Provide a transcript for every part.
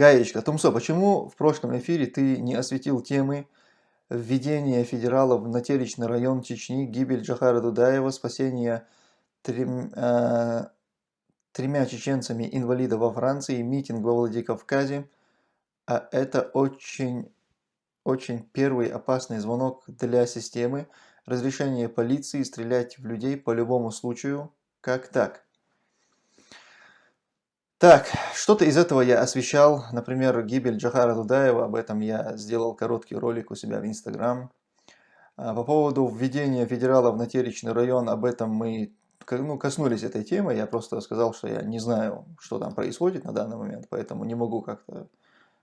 Гаечка. Тумсо, почему в прошлом эфире ты не осветил темы введения федералов на Телечный район Чечни, гибель Джахара Дудаева, спасение трем, э, тремя чеченцами инвалида во Франции, митинг во Владикавказе? А это очень, очень первый опасный звонок для системы. Разрешение полиции стрелять в людей по любому случаю. Как так? Так, что-то из этого я освещал, например, гибель Джахара Дудаева, об этом я сделал короткий ролик у себя в Инстаграм. А, по поводу введения федералов на Теречный район, об этом мы ну, коснулись этой темы, я просто сказал, что я не знаю, что там происходит на данный момент, поэтому не могу как-то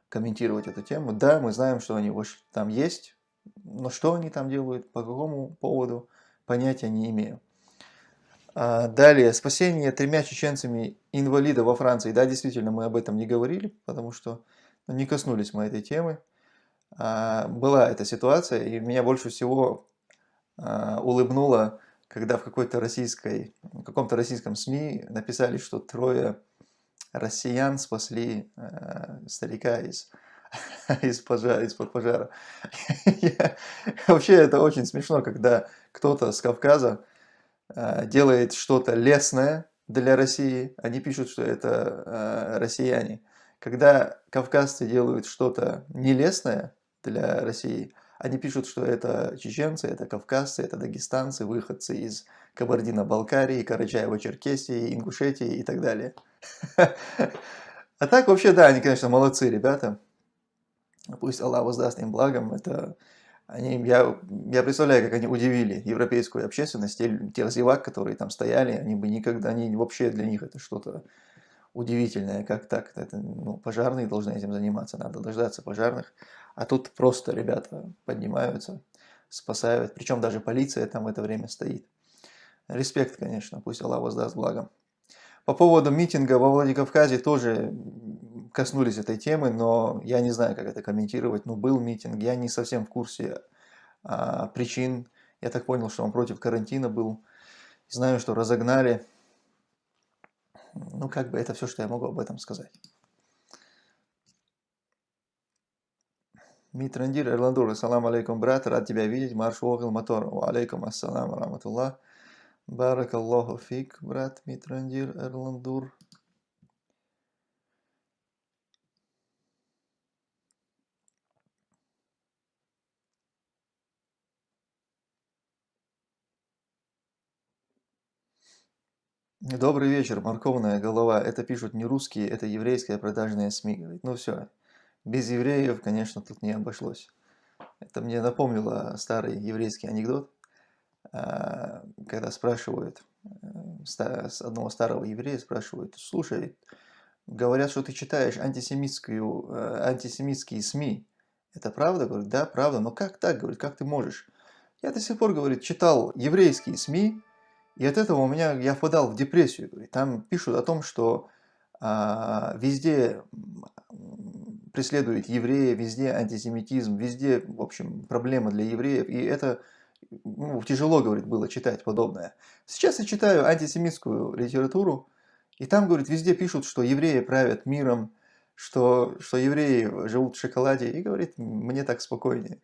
комментировать эту тему. Да, мы знаем, что они там есть, но что они там делают, по какому поводу, понятия не имею. А, далее, спасение тремя чеченцами инвалида во Франции. Да, действительно, мы об этом не говорили, потому что ну, не коснулись мы этой темы. А, была эта ситуация, и меня больше всего а, улыбнуло, когда в какой-то российской, каком-то российском СМИ написали, что трое россиян спасли старика из, из пожара, из-под пожара. Вообще это очень смешно, когда кто-то с Кавказа делает что-то лесное для России, они пишут, что это э, россияне. Когда кавказцы делают что-то нелестное для России, они пишут, что это чеченцы, это кавказцы, это дагестанцы, выходцы из Кабардино-Балкарии, Карачаево-Черкесии, Ингушетии и так далее. А так вообще, да, они, конечно, молодцы ребята. Пусть Аллах воздаст им благом. Это они, я, я представляю, как они удивили европейскую общественность, те, тех зевак, которые там стояли, они бы никогда, они вообще для них это что-то удивительное, как так, это, ну, пожарные должны этим заниматься, надо дождаться пожарных, а тут просто ребята поднимаются, спасают, причем даже полиция там в это время стоит. Респект, конечно, пусть Аллах воздаст благом. По поводу митинга во Владикавказе тоже коснулись этой темы, но я не знаю, как это комментировать. Ну, был митинг, я не совсем в курсе а, причин. Я так понял, что он против карантина был. Знаю, что разогнали. Ну, как бы это все, что я могу об этом сказать. Митрандир Эрландур, ассаламу алейкум, брат, рад тебя видеть, марш Огл Мотор, алейкум ассаламу раматуллах, баракаллаху фик, брат Митрандир Эрландур. Добрый вечер, морковная голова. Это пишут не русские, это еврейская продажная СМИ. Говорит, ну все, без евреев, конечно, тут не обошлось. Это мне напомнило старый еврейский анекдот, а, когда спрашивают, э, одного старого еврея спрашивают, слушай, говорят, что ты читаешь антисемитскую, э, антисемитские СМИ. Это правда? Говорит, да, правда. Но как так? Говорит, как ты можешь? Я до сих пор, говорит, читал еврейские СМИ, и от этого у меня я впадал в депрессию. Там пишут о том, что а, везде преследуют евреи, везде антисемитизм, везде, в общем, проблема для евреев. И это ну, тяжело, говорит, было читать подобное. Сейчас я читаю антисемитскую литературу, и там, говорит, везде пишут, что евреи правят миром, что, что евреи живут в шоколаде, и говорит, мне так спокойнее.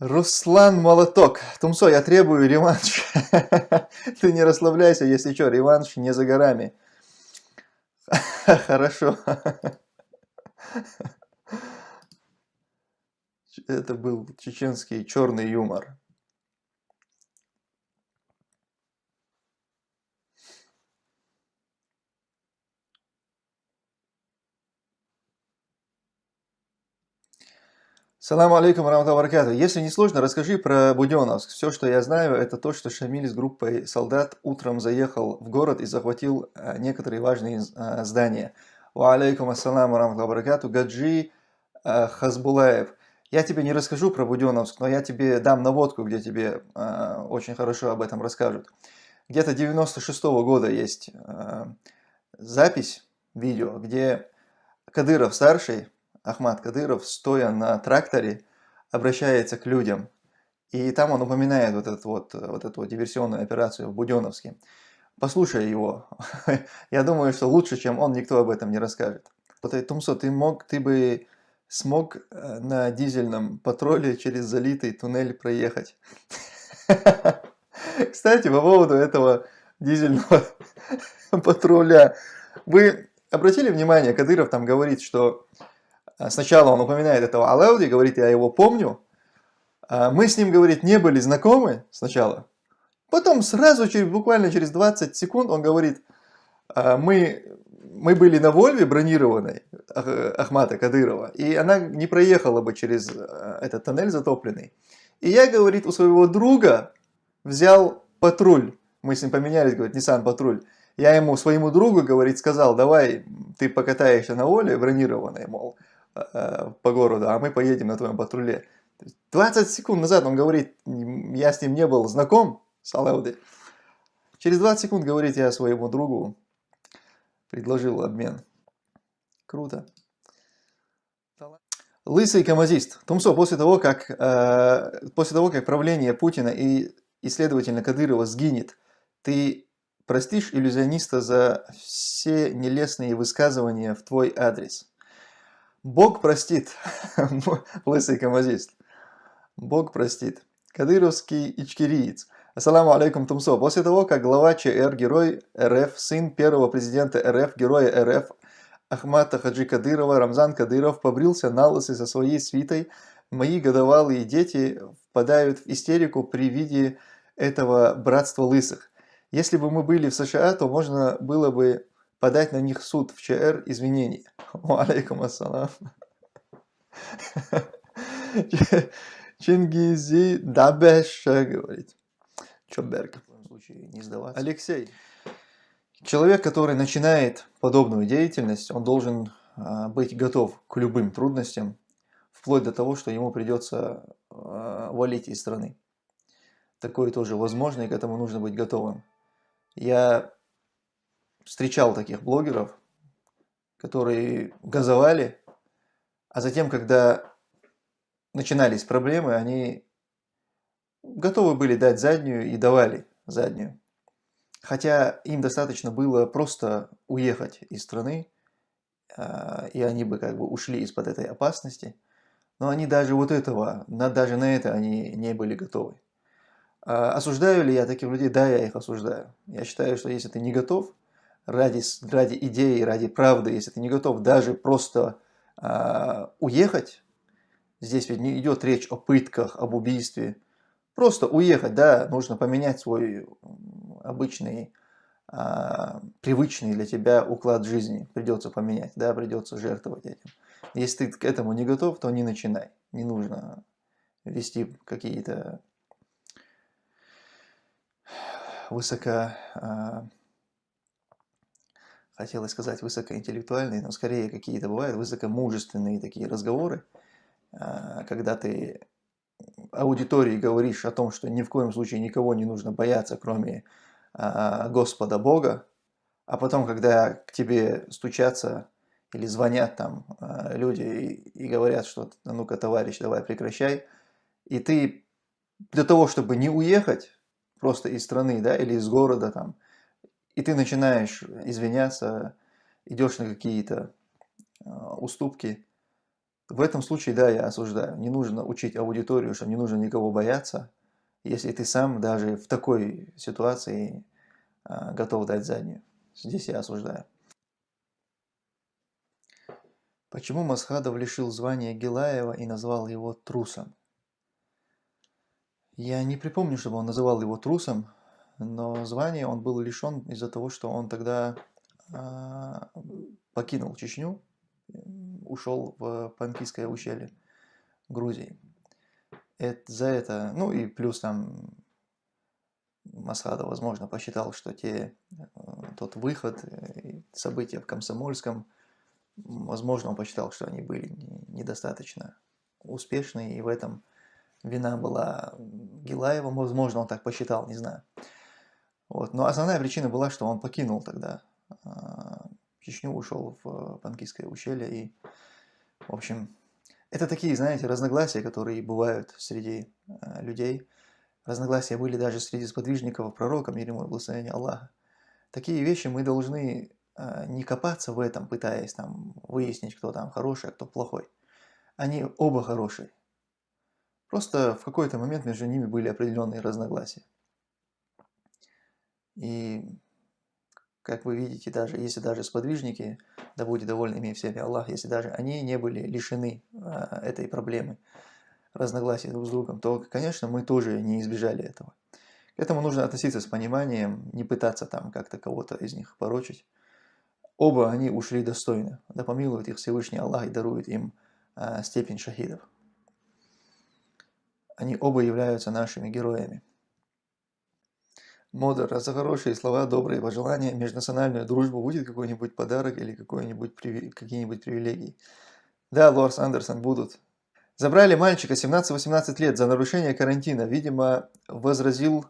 Руслан Молоток. Тумсо, я требую реванш. Ты не расслабляйся, если что, реванш не за горами. Хорошо. Это был чеченский черный юмор. Салам алейкум, раматаллаху Если не сложно, расскажи про Буденновск. Все, что я знаю, это то, что Шамиль с группой солдат утром заехал в город и захватил э, некоторые важные э, здания. Ва алейкум ассалам, раматаллаху Гаджи э, Хазбулаев. Я тебе не расскажу про Буденновск, но я тебе дам наводку, где тебе очень хорошо об этом расскажут. Где-то 96 -го года есть запись, видео, где Кадыров старший Ахмад Кадыров, стоя на тракторе, обращается к людям. И там он упоминает вот, этот вот, вот эту вот диверсионную операцию в Буденновске. Послушай его. Я думаю, что лучше, чем он, никто об этом не расскажет. Тумсо, ты, мог, ты бы смог э, на дизельном патруле через залитый туннель проехать. Кстати, по поводу этого дизельного патруля. Вы обратили внимание, Кадыров там говорит, что сначала он упоминает этого Алауди, говорит, я его помню. А мы с ним, говорит, не были знакомы сначала. Потом сразу, через, буквально через 20 секунд он говорит, «А мы, мы были на Вольве бронированной Ахмата Кадырова, и она не проехала бы через э, этот тоннель затопленный. И я, говорит, у своего друга взял патруль. Мы с ним поменялись, говорит, Nissan патруль. Я ему, своему другу, говорит, сказал, давай ты покатаешься на Воле бронированной, мол, э, по городу, а мы поедем на твоем патруле. 20 секунд назад он говорит, я с ним не был знаком, с Алауди. Через 20 секунд говорит, я своему другу предложил обмен. Круто. Лысый камазист. Тумсо, после того, как, э, после того, как правление Путина и, и следовательно, Кадырова сгинет, ты простишь иллюзиониста за все нелестные высказывания в твой адрес? Бог простит, лысый камазист. Бог простит. Кадыровский ичкириец. Ассаламу алейкум, Тумсо. После того, как глава ЧР, герой РФ, сын первого президента РФ, героя РФ Ахмата Хаджи Кадырова, Рамзан Кадыров, побрился на лысый со своей свитой, мои годовалые дети впадают в истерику при виде этого братства лысых. Если бы мы были в США, то можно было бы подать на них суд в ЧР извинений. Алейкум ассалам. Чингизи Дабеша говорит. Чоберг. В коем случае не сдаваться. Алексей. Человек, который начинает подобную деятельность, он должен а, быть готов к любым трудностям, вплоть до того, что ему придется а, валить из страны. Такое тоже возможно, и к этому нужно быть готовым. Я встречал таких блогеров, которые газовали, а затем, когда начинались проблемы, они готовы были дать заднюю и давали заднюю. Хотя им достаточно было просто уехать из страны, а, и они бы как бы ушли из-под этой опасности. Но они даже вот этого, даже на это они не были готовы. А, осуждаю ли я таких людей? Да, я их осуждаю. Я считаю, что если ты не готов ради, ради идеи, ради правды, если ты не готов даже просто а, уехать, здесь ведь не идет речь о пытках, об убийстве, Просто уехать, да, нужно поменять свой обычный, а, привычный для тебя уклад жизни. Придется поменять, да, придется жертвовать этим. Если ты к этому не готов, то не начинай. Не нужно вести какие-то высоко, а, хотелось сказать высокоинтеллектуальные, но скорее какие-то бывают высокомужественные такие разговоры, а, когда ты аудитории говоришь о том, что ни в коем случае никого не нужно бояться, кроме э, Господа Бога, а потом, когда к тебе стучатся или звонят там э, люди и, и говорят, что ну-ка, товарищ, давай прекращай, и ты для того, чтобы не уехать просто из страны, да, или из города там, и ты начинаешь извиняться, идешь на какие-то э, уступки, в этом случае, да, я осуждаю. Не нужно учить аудиторию, что не нужно никого бояться, если ты сам даже в такой ситуации а, готов дать заднюю. Здесь я осуждаю. Почему Масхадов лишил звания Гилаева и назвал его трусом? Я не припомню, чтобы он называл его трусом, но звание он был лишен из-за того, что он тогда э, покинул Чечню ушел в Панкийское ущелье Грузии. Это, за это, ну и плюс там Масхада, возможно, посчитал, что те, э, тот выход, э, события в Комсомольском, возможно, он посчитал, что они были недостаточно успешны, и в этом вина была Гилаева, возможно, он так посчитал, не знаю. Вот. Но основная причина была, что он покинул тогда а, Чечню, ушел в Панкийское ущелье. И, в общем, это такие, знаете, разногласия, которые бывают среди э, людей. Разногласия были даже среди сподвижников пророка, мир ему и благословения Аллаха. Такие вещи мы должны э, не копаться в этом, пытаясь там выяснить, кто там хороший, а кто плохой. Они оба хорошие. Просто в какой-то момент между ними были определенные разногласия. И, как вы видите, даже если даже сподвижники, да будет доволен ими всеми Аллах, если даже они не были лишены а, этой проблемы разногласий друг с другом, то, конечно, мы тоже не избежали этого. К этому нужно относиться с пониманием, не пытаться там как-то кого-то из них порочить. Оба они ушли достойно. Да помилует их Всевышний Аллах и дарует им а, степень шахидов. Они оба являются нашими героями. Модер, за хорошие слова, добрые пожелания, межнациональную дружбу будет какой-нибудь подарок или какие-нибудь привилегии? Да, Лорс Андерсон, будут. Забрали мальчика 17-18 лет за нарушение карантина. Видимо, возразил,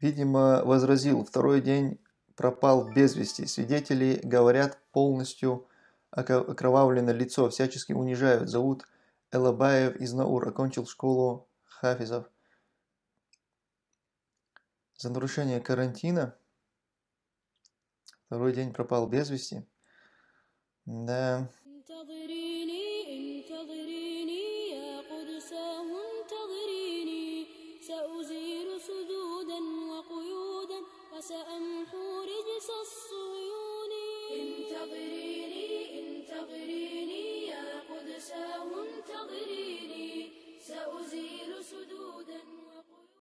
видимо, возразил. Второй день пропал без вести. Свидетели говорят полностью окровавлено лицо, всячески унижают. Зовут Элабаев из Наур, окончил школу Хафизов За нарушение карантина второй день пропал без вести. Да. سأمحو رجس الصهيون انتظريني انتظريني يا قدساه انتظريني سأزيل سدودا